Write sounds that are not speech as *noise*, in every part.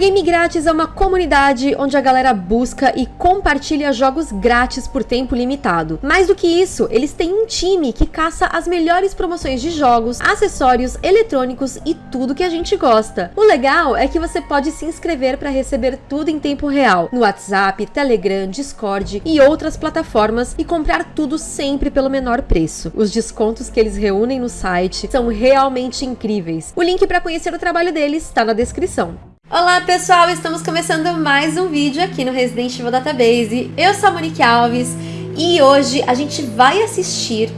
Game Grátis é uma comunidade onde a galera busca e compartilha jogos grátis por tempo limitado. Mais do que isso, eles têm um time que caça as melhores promoções de jogos, acessórios, eletrônicos e tudo que a gente gosta. O legal é que você pode se inscrever para receber tudo em tempo real, no WhatsApp, Telegram, Discord e outras plataformas e comprar tudo sempre pelo menor preço. Os descontos que eles reúnem no site são realmente incríveis. O link para conhecer o trabalho deles está na descrição. Olá pessoal, estamos começando mais um vídeo aqui no Resident Evil Database. Eu sou a Monique Alves e hoje a gente vai assistir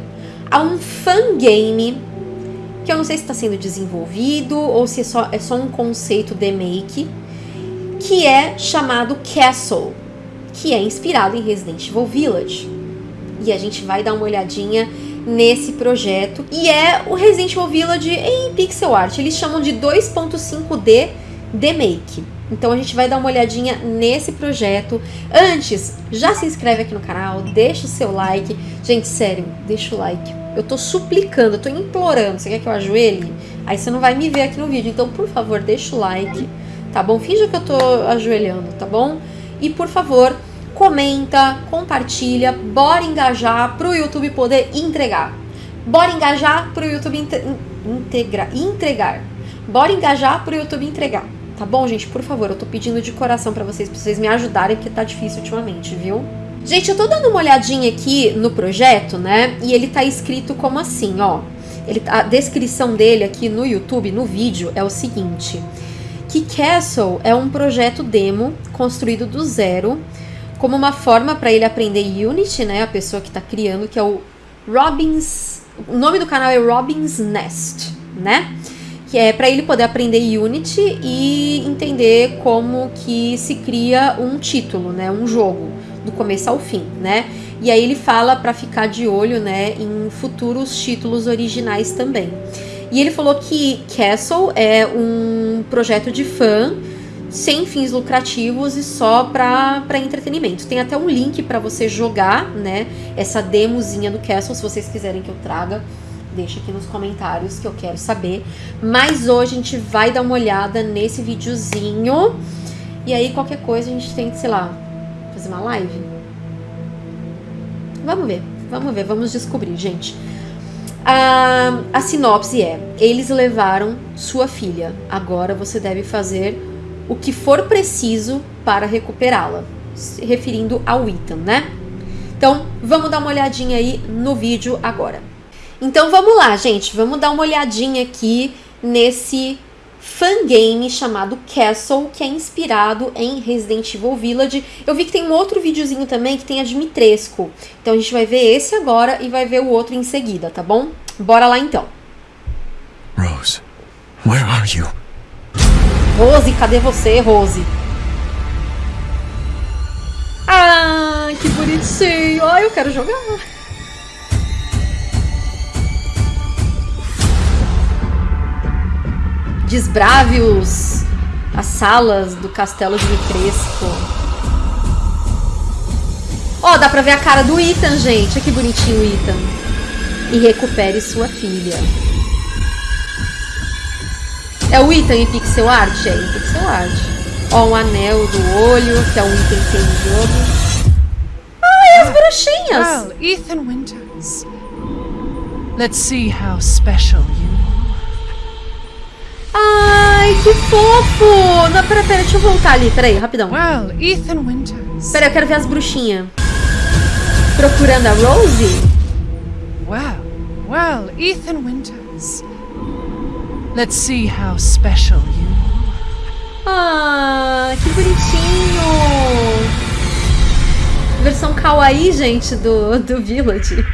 a um fangame que eu não sei se está sendo desenvolvido ou se é só, é só um conceito de make, que é chamado Castle, que é inspirado em Resident Evil Village. E a gente vai dar uma olhadinha nesse projeto. E é o Resident Evil Village em pixel art. Eles chamam de 2.5D The Make. Então a gente vai dar uma olhadinha nesse projeto. Antes, já se inscreve aqui no canal, deixa o seu like. Gente, sério, deixa o like. Eu tô suplicando, eu tô implorando. Você quer que eu ajoelhe? Aí você não vai me ver aqui no vídeo. Então, por favor, deixa o like, tá bom? Finja que eu tô ajoelhando, tá bom? E, por favor, comenta, compartilha. Bora engajar pro YouTube poder entregar. Bora engajar pro YouTube integrar, entregar. Bora engajar pro YouTube entregar. Tá bom, gente? Por favor, eu tô pedindo de coração pra vocês, pra vocês me ajudarem, porque tá difícil ultimamente, viu? Gente, eu tô dando uma olhadinha aqui no projeto, né? E ele tá escrito como assim, ó. Ele, a descrição dele aqui no YouTube, no vídeo, é o seguinte. Que Castle é um projeto demo construído do zero, como uma forma para ele aprender Unity, né? A pessoa que tá criando, que é o Robins... O nome do canal é Robins Nest, né? Que é para ele poder aprender Unity e entender como que se cria um título, né, um jogo, do começo ao fim, né? E aí ele fala para ficar de olho, né, em futuros títulos originais também. E ele falou que Castle é um projeto de fã sem fins lucrativos e só para entretenimento. Tem até um link para você jogar, né, essa demozinha do Castle, se vocês quiserem que eu traga deixa aqui nos comentários que eu quero saber. Mas hoje a gente vai dar uma olhada nesse videozinho. E aí qualquer coisa a gente tem que, sei lá, fazer uma live. Vamos ver, vamos ver, vamos descobrir, gente. A, a sinopse é, eles levaram sua filha. Agora você deve fazer o que for preciso para recuperá-la. Referindo ao Ethan, né? Então, vamos dar uma olhadinha aí no vídeo agora. Então vamos lá, gente, vamos dar uma olhadinha aqui nesse fangame chamado Castle, que é inspirado em Resident Evil Village. Eu vi que tem um outro videozinho também que tem a Dimitrescu. Então a gente vai ver esse agora e vai ver o outro em seguida, tá bom? Bora lá então. Rose, where are you? Rose, cadê você, Rose? Ah, que bonitinho. Ai, eu quero jogar. Desbrave os, as salas do castelo de Crespo. Ó, oh, dá pra ver a cara do Ethan, gente. Olha que bonitinho o Ethan. E recupere sua filha. É o Ethan em pixel art? É em pixel art. Ó, um anel do olho, que é um item que tem no jogo. Ai, as bruxinhas! Well, Ethan Winters. Let's see how special you que fofo! Não, pera, pera, deixa eu voltar ali, peraí, rapidão. Well, Ethan Winters. Pera, eu quero ver as bruxinhas. Procurando a Rose? Well, well, Ethan Winters. Let's see how special you Ah, que bonitinho! Versão kawaii, gente, do, do Village.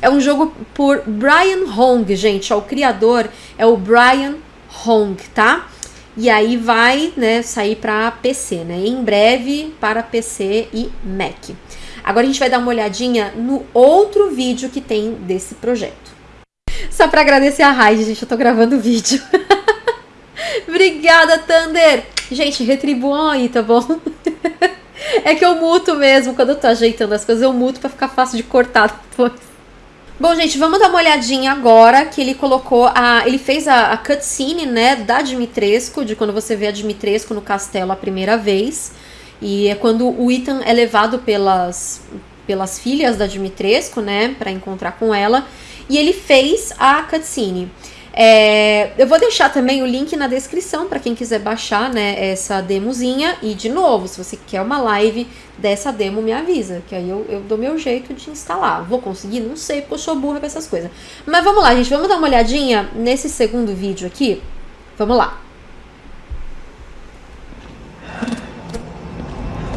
É um jogo por Brian Hong, gente. Ó, o criador é o Brian Hong, tá? E aí vai né, sair para PC, né? Em breve para PC e Mac. Agora a gente vai dar uma olhadinha no outro vídeo que tem desse projeto. Só para agradecer a Raid, gente, eu tô gravando o vídeo. *laughs* Obrigada, Thunder! Gente, retribuam aí, tá bom? *laughs* é que eu muto mesmo, quando eu tô ajeitando as coisas, eu muto para ficar fácil de cortar depois. Bom, gente, vamos dar uma olhadinha agora que ele colocou a. Ele fez a, a cutscene, né, da Dimitrescu, de quando você vê a Dimitrescu no castelo a primeira vez. E é quando o Ethan é levado pelas, pelas filhas da Dimitrescu, né, para encontrar com ela. E ele fez a cutscene. É, eu vou deixar também o link na descrição para quem quiser baixar né, essa demozinha. E, de novo, se você quer uma live dessa demo, me avisa, que aí eu, eu dou meu jeito de instalar. Vou conseguir? Não sei, porque eu sou burra com essas coisas. Mas vamos lá, gente, vamos dar uma olhadinha nesse segundo vídeo aqui. Vamos lá.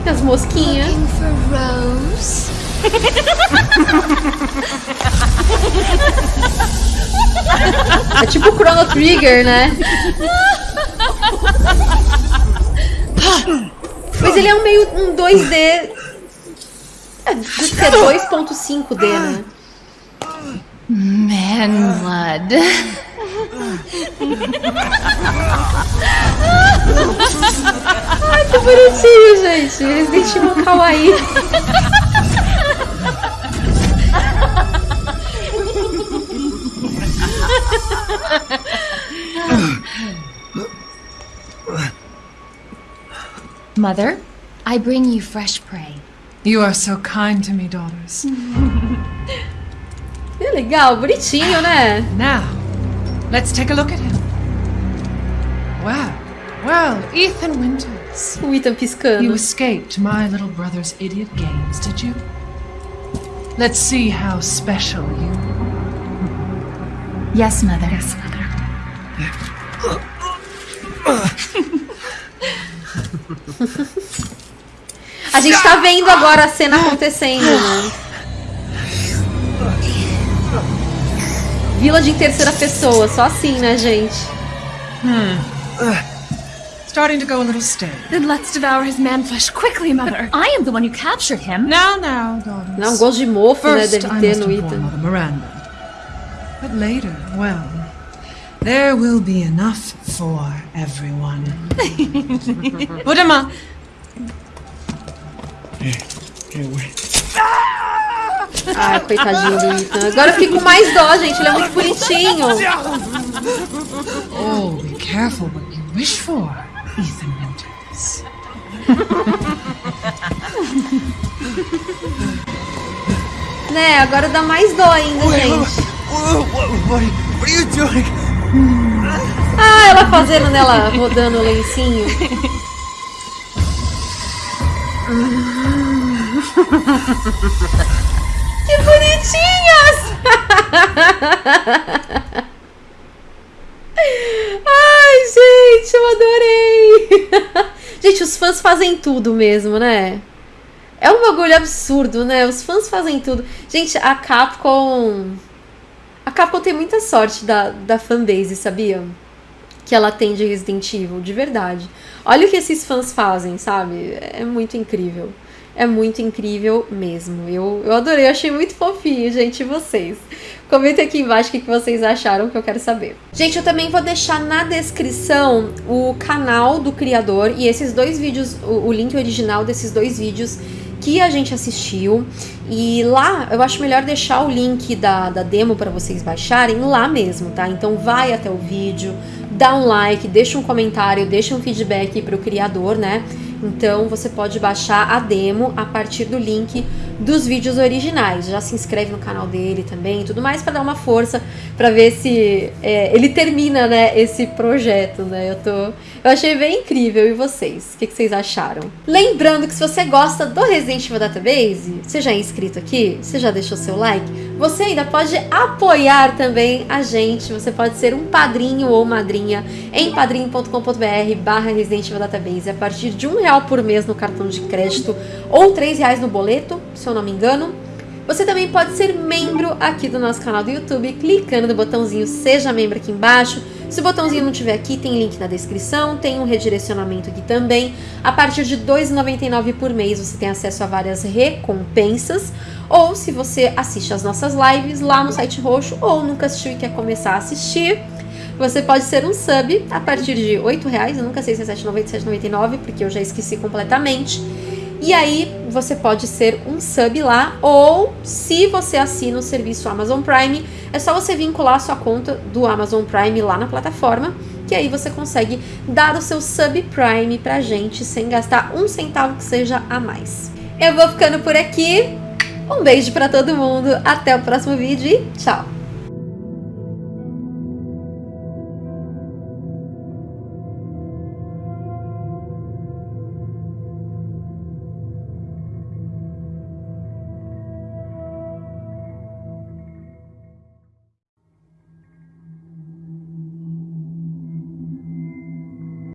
As mosquinhas. É tipo Chrono Trigger, né? Mas ele é um meio um 2D. É, que é 2.5D, né? Man blood. Ai, que bonitinho, gente. Eles deixam um kawaii. *laughs* Mother, I bring you fresh prey. You are so kind to me, daughters. *laughs* É legal, bonitinho, né? *sighs* Now, let's take a look at him. Well, well, Ethan Winters. O Ethan piscando. You escaped my little brother's idiot games, did you? Let's see how special you Yes, Mother. Yes, Mother. A gente tá vendo agora a cena acontecendo, né? Village em terceira pessoa, só assim, né, gente? Starting to go a little stale. Then let's devour his man flesh quickly, Mother. I am the one who captured him. Now, now, daughters. Não, gosto de mofo, né, deve ter no. Mother Miranda. But later, well, there will be enough for everyone. Put him up. Ai, coitadinho do Ethan. Agora eu fiquei com mais dó, gente. Ele é muito bonitinho. Oh, be careful what you wish for, Ethan Winters. Né, agora dá mais dó ainda, gente. Ah, ela fazendo nela, rodando o lencinho. que bonitinhas! Ai, gente, eu adorei! Gente, os fãs fazem tudo mesmo, né? É um bagulho absurdo, né? Os fãs fazem tudo. Gente, a Capcom. A Capcom tem muita sorte da, da fanbase, sabia? Que ela tem de Resident Evil, de verdade. Olha o que esses fãs fazem, sabe? É muito incrível. É muito incrível mesmo. Eu, eu adorei, achei muito fofinho, gente. E vocês? Comentem aqui embaixo o que vocês acharam, que eu quero saber. Gente, eu também vou deixar na descrição o canal do criador e esses dois vídeos, o, o link original desses dois vídeos que a gente assistiu. E lá eu acho melhor deixar o link da, da demo para vocês baixarem lá mesmo, tá? Então vai até o vídeo, dá um like, deixa um comentário, deixa um feedback pro criador, né? Então você pode baixar a demo a partir do link dos vídeos originais. Já se inscreve no canal dele também tudo mais para dar uma força para ver se é, ele termina, né, esse projeto, né? Eu tô, eu achei bem incrível. E vocês? O que, que vocês acharam? Lembrando que se você gosta do Resident Evil Database, você já é inscrito aqui, você já deixou seu like, você ainda pode apoiar também a gente. Você pode ser um padrinho ou madrinha em padrinho.com.br barra Database a partir de um real por mês no cartão de crédito ou três reais no boleto, se eu não me engano. Você também pode ser membro aqui do nosso canal do YouTube, clicando no botãozinho Seja Membro aqui embaixo. Se o botãozinho não tiver aqui, tem link na descrição, tem um redirecionamento aqui também. A partir de R$ 2,99 por mês você tem acesso a várias recompensas. Ou se você assiste as nossas lives lá no site roxo ou nunca assistiu e quer começar a assistir, você pode ser um sub a partir de R$ 8,00. Eu nunca sei se é R$ 7,90 ou R$ 7,99, porque eu já esqueci completamente. E aí você pode ser um sub lá, ou se você assina o serviço Amazon Prime, é só você vincular a sua conta do Amazon Prime lá na plataforma, que aí você consegue dar o seu sub Prime pra gente sem gastar um centavo que seja a mais. Eu vou ficando por aqui. Um beijo para todo mundo, até o próximo vídeo e tchau!